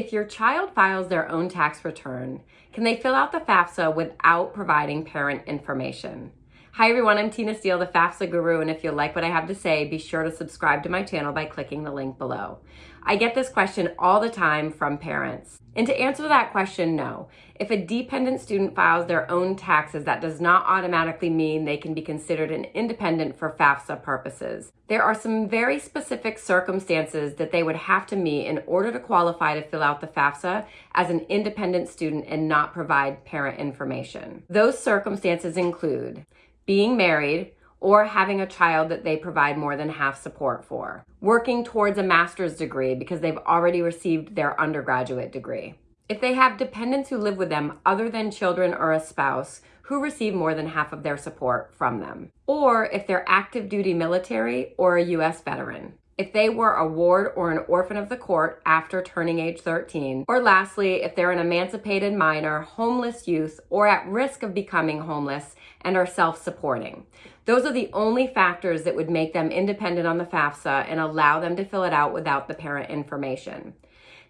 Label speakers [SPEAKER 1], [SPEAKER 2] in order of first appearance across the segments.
[SPEAKER 1] if your child files their own tax return, can they fill out the FAFSA without providing parent information? Hi everyone, I'm Tina Steele, the FAFSA guru, and if you like what I have to say, be sure to subscribe to my channel by clicking the link below. I get this question all the time from parents. And to answer that question, no. If a dependent student files their own taxes, that does not automatically mean they can be considered an independent for FAFSA purposes. There are some very specific circumstances that they would have to meet in order to qualify to fill out the FAFSA as an independent student and not provide parent information. Those circumstances include being married, or having a child that they provide more than half support for. Working towards a master's degree because they've already received their undergraduate degree. If they have dependents who live with them other than children or a spouse who receive more than half of their support from them. Or if they're active duty military or a U.S. veteran if they were a ward or an orphan of the court after turning age 13, or lastly, if they're an emancipated minor, homeless youth, or at risk of becoming homeless and are self-supporting. Those are the only factors that would make them independent on the FAFSA and allow them to fill it out without the parent information.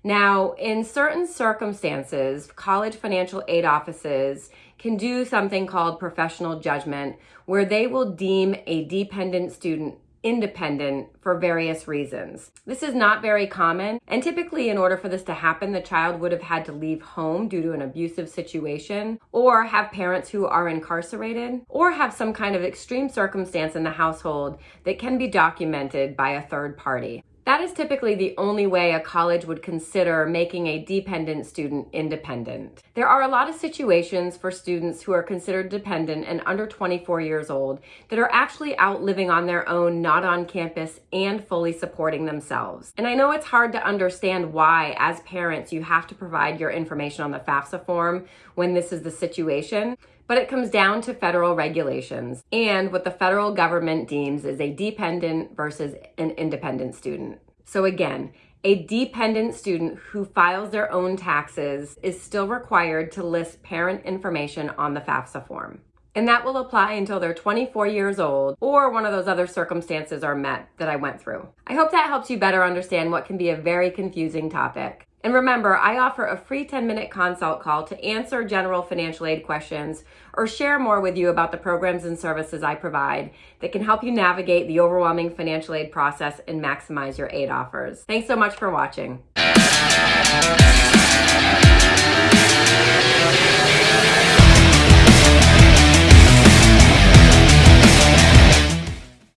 [SPEAKER 1] Now, in certain circumstances, college financial aid offices can do something called professional judgment, where they will deem a dependent student independent for various reasons. This is not very common, and typically in order for this to happen, the child would have had to leave home due to an abusive situation, or have parents who are incarcerated, or have some kind of extreme circumstance in the household that can be documented by a third party. That is typically the only way a college would consider making a dependent student independent. There are a lot of situations for students who are considered dependent and under 24 years old that are actually out living on their own, not on campus, and fully supporting themselves. And I know it's hard to understand why, as parents, you have to provide your information on the FAFSA form when this is the situation, but it comes down to federal regulations and what the federal government deems is a dependent versus an independent student. So again, a dependent student who files their own taxes is still required to list parent information on the FAFSA form. And that will apply until they're 24 years old or one of those other circumstances are met that I went through. I hope that helps you better understand what can be a very confusing topic. And remember, I offer a free 10 minute consult call to answer general financial aid questions or share more with you about the programs and services I provide that can help you navigate the overwhelming financial aid process and maximize your aid offers. Thanks so much for watching.